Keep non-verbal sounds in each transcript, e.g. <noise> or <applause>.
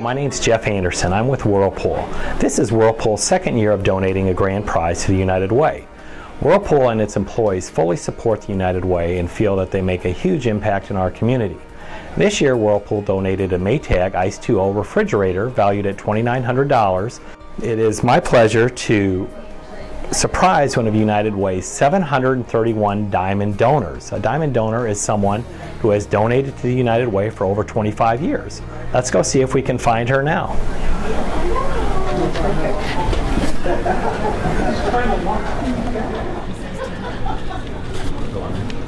my name is Jeff Anderson. I'm with Whirlpool. This is Whirlpool's second year of donating a grand prize to the United Way. Whirlpool and its employees fully support the United Way and feel that they make a huge impact in our community. This year, Whirlpool donated a Maytag Ice2O refrigerator valued at $2,900. It is my pleasure to surprise one of United Way's 731 diamond donors. A diamond donor is someone who has donated to the United Way for over 25 years. Let's go see if we can find her now.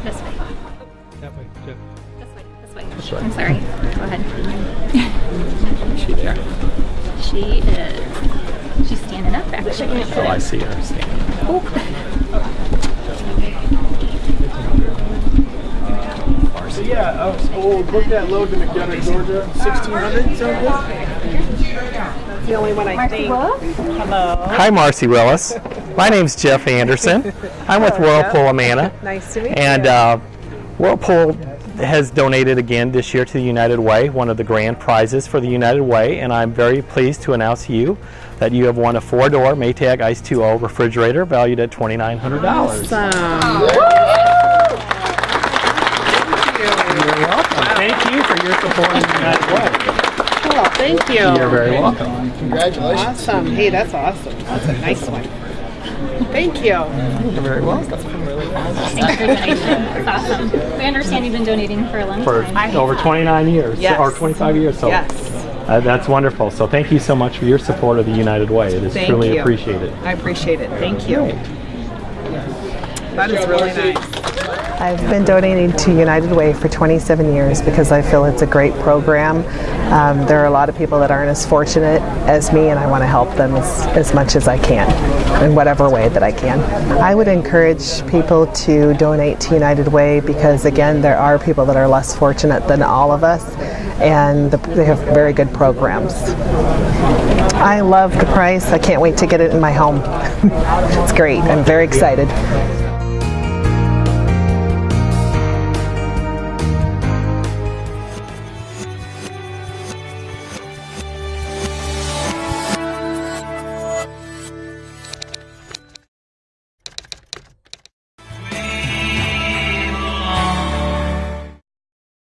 This way. That way. This way. This way. I'm sorry. Go ahead. She <laughs> there? She is. She's standing up actually. Oh, I see her standing. Yeah, uh, we'll book that load to McDonough, Georgia. 1600, sound good? the only one I think. Hello. Hi, Marcy Willis. My name's Jeff Anderson. I'm with Hello, Whirlpool Amana. Nice to meet And you. uh, Whirlpool has donated again this year to the United Way, one of the grand prizes for the United Way, and I'm very pleased to announce to you that you have won a four-door Maytag Ice2O refrigerator valued at $2,900. Awesome. You're welcome. Thank you for your support of the United Way. Well, thank you. You're very welcome. Congratulations. Awesome. Hey, that's awesome. That's a nice one. Thank you. You're very welcome. Thanks for your awesome. We understand you've been donating for a long For time. over 29 years, Yes. or 25 years. So Yes. uh, that's wonderful. So thank you so much for your support of the United Way. It is Thank truly you. appreciated. I appreciate it. Thank you. That is really nice. I've been donating to United Way for 27 years because I feel it's a great program. Um, there are a lot of people that aren't as fortunate as me, and I want to help them as, as much as I can in whatever way that I can. I would encourage people to donate to United Way because, again, there are people that are less fortunate than all of us, and the, they have very good programs. I love the price. I can't wait to get it in my home. <laughs> it's great. I'm very excited.